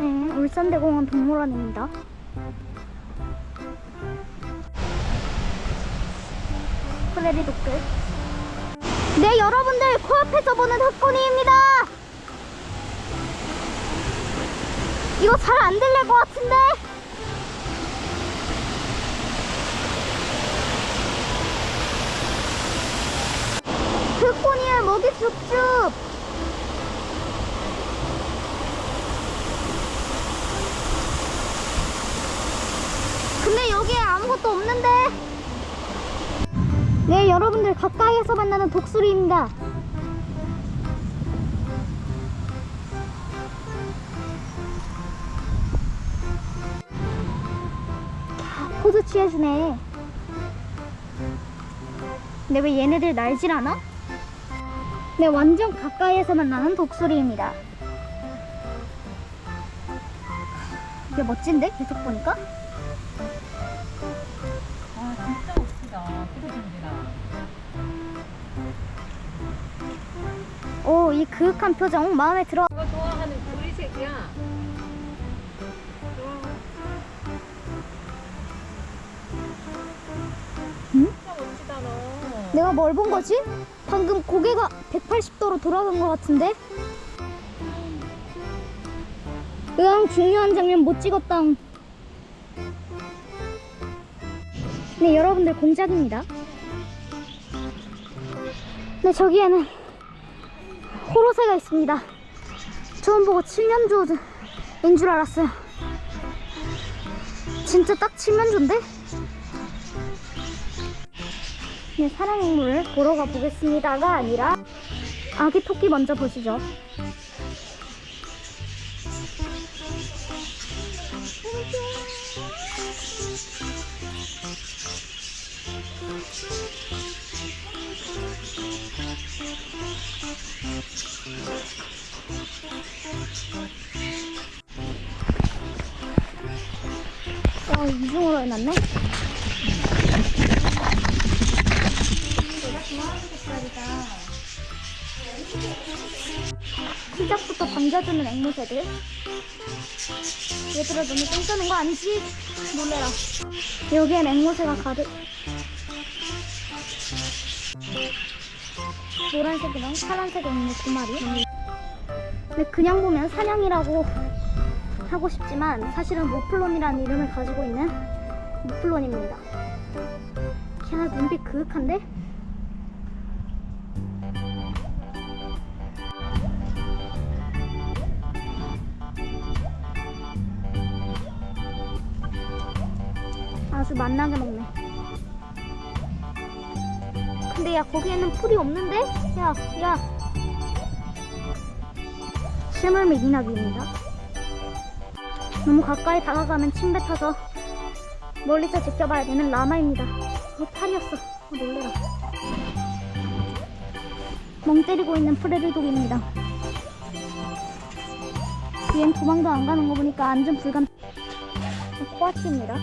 네, 울산대공원 동물원입니다. 프레리 독들. 네, 여러분들 코앞에서 보는 흑고니입니다. 이거 잘 안 들릴 것 같은데? 흑고니의 목이 쑥쑥. 근데 여기에 아무것도 없는데? 네, 여러분들 가까이에서 만나는 독수리입니다. 포즈 취해주네. 근데 왜 얘네들 날질 않아? 네, 완전 가까이에서 만나는 독수리입니다. 이게 멋진데? 계속 보니까? 그러던지라. 오, 이 그윽한 표정 마음에 들어. 이거 좋아하는 구리색이야. 응? 내가 뭘 본 거지? 방금 고개가 180도로 돌아간 것 같은데? 으앙 중요한 장면 못 찍었다 네 여러분들 공작입니다 네 저기에는 호로새가 있습니다 처음 보고 칠면조인 줄 알았어요 진짜 딱 칠면조인데? 네, 사랑동물을 보러 가보겠습니다가 아니라 아기 토끼 먼저 보시죠. 어, 이중으로 해놨네. 시작부터 반겨주는 앵무새들. 얘들아 너무 똥 싸는 거 아니지? 놀래라. 여기엔 앵무새가 가득. 노란색이랑 파란색 앵무 두 마리. 근데 그냥 보면 사냥이라고 하고 싶지만 사실은 모플론이라는 이름을 가지고 있는 모플론입니다 야 눈빛 그윽한데? 아주 맛나게 먹네. 근데 야 거기에는 풀이 없는데? 야, 야. 실물미 미나비입니다. 너무 가까이 다가가면 침 뱉어서 멀리서 지켜봐야 되는 라마입니다. 어, 팔이었어. 어, 놀래라. 멍 때리고 있는 프레르독입니다. 얘는 도망도 안 가는 거 보니까 안전 불감. 코아치입니다.